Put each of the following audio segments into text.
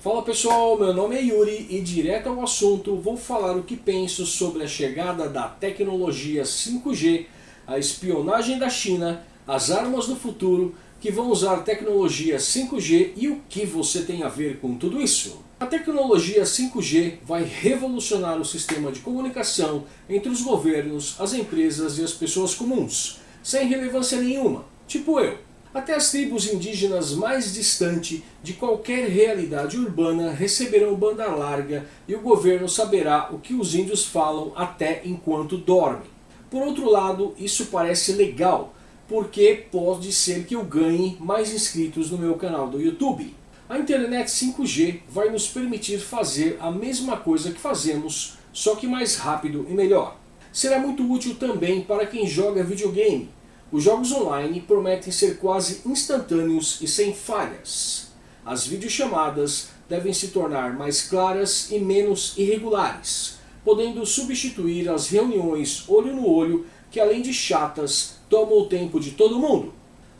Fala pessoal, meu nome é Yuri e direto ao assunto vou falar o que penso sobre a chegada da tecnologia 5G, a espionagem da China, as armas do futuro que vão usar tecnologia 5G e o que você tem a ver com tudo isso. A tecnologia 5G vai revolucionar o sistema de comunicação entre os governos, as empresas e as pessoas comuns, sem relevância nenhuma, tipo eu. Até as tribos indígenas mais distantes de qualquer realidade urbana receberão banda larga e o governo saberá o que os índios falam até enquanto dormem. Por outro lado, isso parece legal, porque pode ser que eu ganhe mais inscritos no meu canal do YouTube. A internet 5G vai nos permitir fazer a mesma coisa que fazemos, só que mais rápido e melhor. Será muito útil também para quem joga videogame, os jogos online prometem ser quase instantâneos e sem falhas. As videochamadas devem se tornar mais claras e menos irregulares, podendo substituir as reuniões olho no olho que além de chatas, tomam o tempo de todo mundo.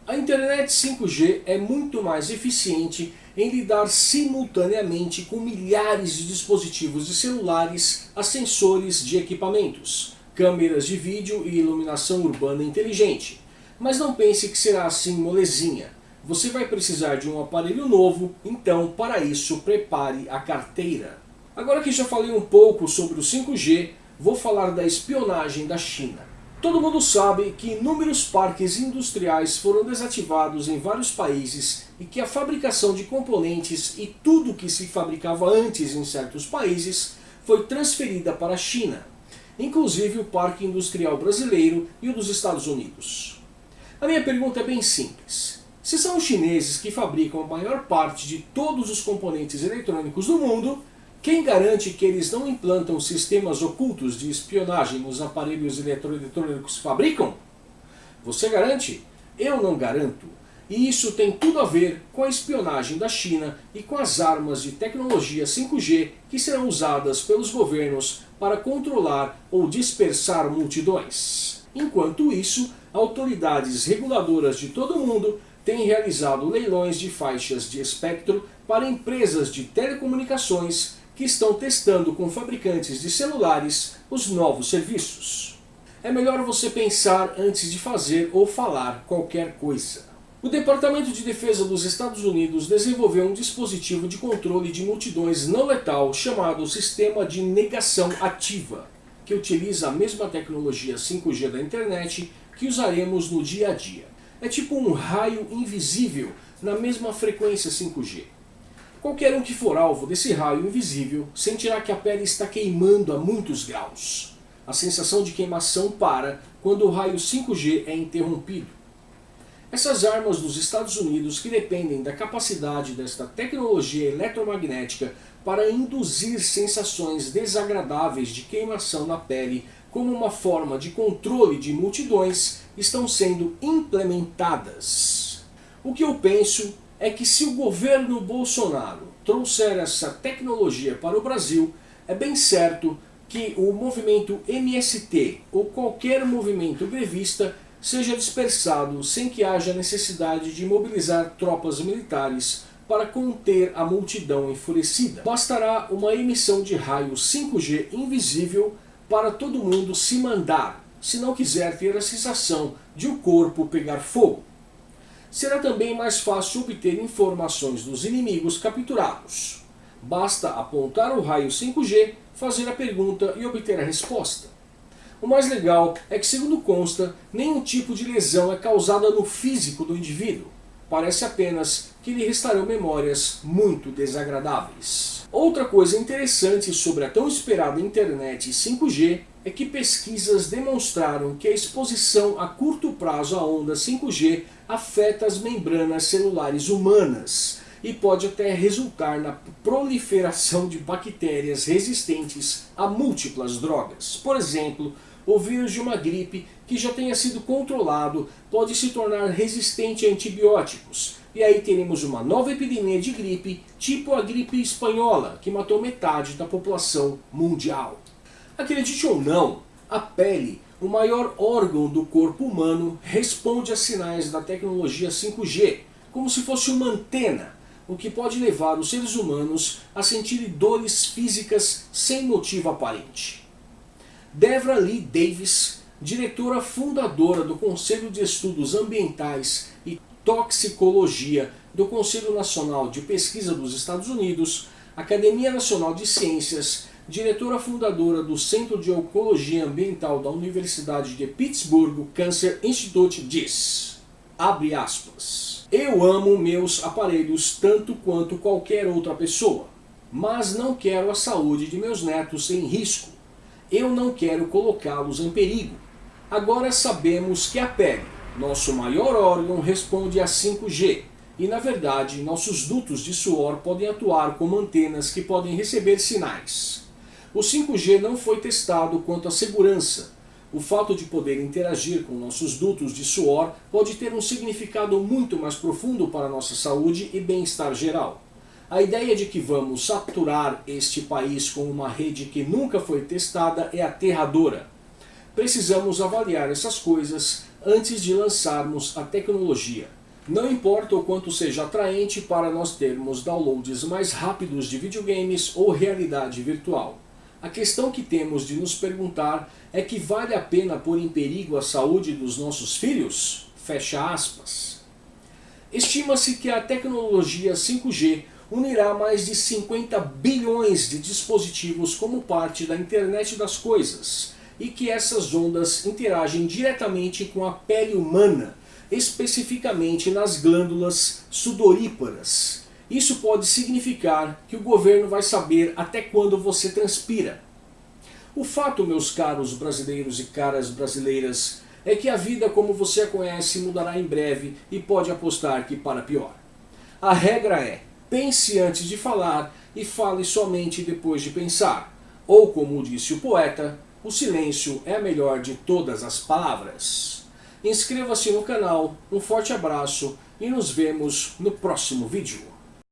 A internet 5G é muito mais eficiente em lidar simultaneamente com milhares de dispositivos de celulares a sensores de equipamentos, câmeras de vídeo e iluminação urbana inteligente. Mas não pense que será assim molezinha. Você vai precisar de um aparelho novo, então para isso prepare a carteira. Agora que já falei um pouco sobre o 5G, vou falar da espionagem da China. Todo mundo sabe que inúmeros parques industriais foram desativados em vários países e que a fabricação de componentes e tudo que se fabricava antes em certos países foi transferida para a China inclusive o Parque Industrial Brasileiro e o dos Estados Unidos. A minha pergunta é bem simples. Se são os chineses que fabricam a maior parte de todos os componentes eletrônicos do mundo, quem garante que eles não implantam sistemas ocultos de espionagem nos aparelhos eletrônicos que fabricam? Você garante? Eu não garanto. E isso tem tudo a ver com a espionagem da China e com as armas de tecnologia 5G que serão usadas pelos governos para controlar ou dispersar multidões. Enquanto isso, autoridades reguladoras de todo o mundo têm realizado leilões de faixas de espectro para empresas de telecomunicações que estão testando com fabricantes de celulares os novos serviços. É melhor você pensar antes de fazer ou falar qualquer coisa. O Departamento de Defesa dos Estados Unidos desenvolveu um dispositivo de controle de multidões não letal chamado Sistema de Negação Ativa, que utiliza a mesma tecnologia 5G da internet que usaremos no dia a dia. É tipo um raio invisível na mesma frequência 5G. Qualquer um que for alvo desse raio invisível sentirá que a pele está queimando a muitos graus. A sensação de queimação para quando o raio 5G é interrompido. Essas armas dos Estados Unidos que dependem da capacidade desta tecnologia eletromagnética para induzir sensações desagradáveis de queimação na pele como uma forma de controle de multidões estão sendo implementadas. O que eu penso é que se o governo Bolsonaro trouxer essa tecnologia para o Brasil, é bem certo que o movimento MST ou qualquer movimento grevista seja dispersado sem que haja necessidade de mobilizar tropas militares para conter a multidão enfurecida. Bastará uma emissão de raio 5G invisível para todo mundo se mandar, se não quiser ter a sensação de o corpo pegar fogo. Será também mais fácil obter informações dos inimigos capturados. Basta apontar o raio 5G, fazer a pergunta e obter a resposta. O mais legal é que, segundo consta, nenhum tipo de lesão é causada no físico do indivíduo. Parece apenas que lhe restarão memórias muito desagradáveis. Outra coisa interessante sobre a tão esperada internet 5G é que pesquisas demonstraram que a exposição a curto prazo à onda 5G afeta as membranas celulares humanas e pode até resultar na proliferação de bactérias resistentes a múltiplas drogas. Por exemplo, o vírus de uma gripe que já tenha sido controlado pode se tornar resistente a antibióticos. E aí teremos uma nova epidemia de gripe, tipo a gripe espanhola, que matou metade da população mundial. Acredite ou não, a pele, o maior órgão do corpo humano, responde a sinais da tecnologia 5G, como se fosse uma antena. o que pode levar os seres humanos a sentir dores físicas sem motivo aparente. Devra Lee Davis, diretora fundadora do Conselho de Estudos Ambientais e Toxicologia do Conselho Nacional de Pesquisa dos Estados Unidos, Academia Nacional de Ciências, diretora fundadora do Centro de Oncologia Ambiental da Universidade de Pittsburgh Cancer Institute diz, abre aspas, eu amo meus aparelhos tanto quanto qualquer outra pessoa, mas não quero a saúde de meus netos em risco. Eu não quero colocá-los em perigo. Agora sabemos que a pele, nosso maior órgão, responde a 5G, e na verdade nossos dutos de suor podem atuar como antenas que podem receber sinais. O 5G não foi testado quanto à segurança. O fato de poder interagir com nossos dutos de suor pode ter um significado muito mais profundo para nossa saúde e bem-estar geral. A ideia de que vamos saturar este país com uma rede que nunca foi testada é aterradora. Precisamos avaliar essas coisas antes de lançarmos a tecnologia. Não importa o quanto seja atraente para nós termos downloads mais rápidos de videogames ou realidade virtual. A questão que temos de nos perguntar é que vale a pena pôr em perigo a saúde dos nossos filhos? Fecha aspas. Estima-se que a tecnologia 5G unirá mais de 50 bilhões de dispositivos como parte da internet das coisas e que essas ondas interagem diretamente com a pele humana, especificamente nas glândulas sudoríparas, isso pode significar que o governo vai saber até quando você transpira. O fato, meus caros brasileiros e caras brasileiras, é que a vida como você a conhece mudará em breve e pode apostar que para pior. A regra é, pense antes de falar e fale somente depois de pensar. Ou como disse o poeta, o silêncio é a melhor de todas as palavras. Inscreva-se no canal, um forte abraço e nos vemos no próximo vídeo.